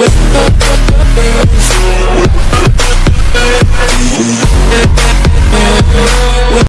with